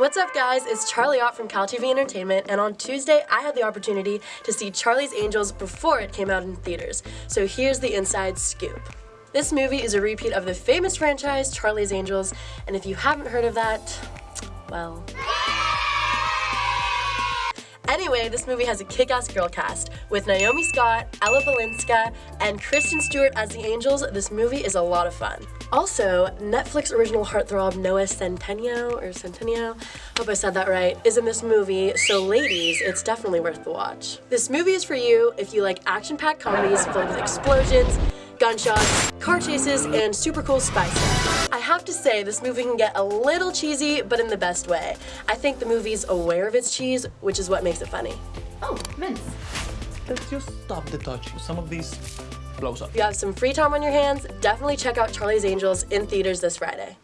What's up guys, it's Charlie Ott from CalTV Entertainment and on Tuesday I had the opportunity to see Charlie's Angels before it came out in theaters. So here's the inside scoop. This movie is a repeat of the famous franchise Charlie's Angels and if you haven't heard of that, well... Anyway, this movie has a kick-ass girl cast. With Naomi Scott, Ella Balinska, and Kristen Stewart as the Angels, this movie is a lot of fun. Also, Netflix original heartthrob Noah Centineo, or Centineo, hope I said that right, is in this movie, so ladies, it's definitely worth the watch. This movie is for you if you like action-packed comedies filled with explosions, gunshots, car chases, and super cool spy stuff. I have to say, this movie can get a little cheesy, but in the best way. I think the movie's aware of its cheese, which is what makes it funny. Oh, mince. Let's just stop the touch. Some of these blows up. If you have some free time on your hands, definitely check out Charlie's Angels in theaters this Friday.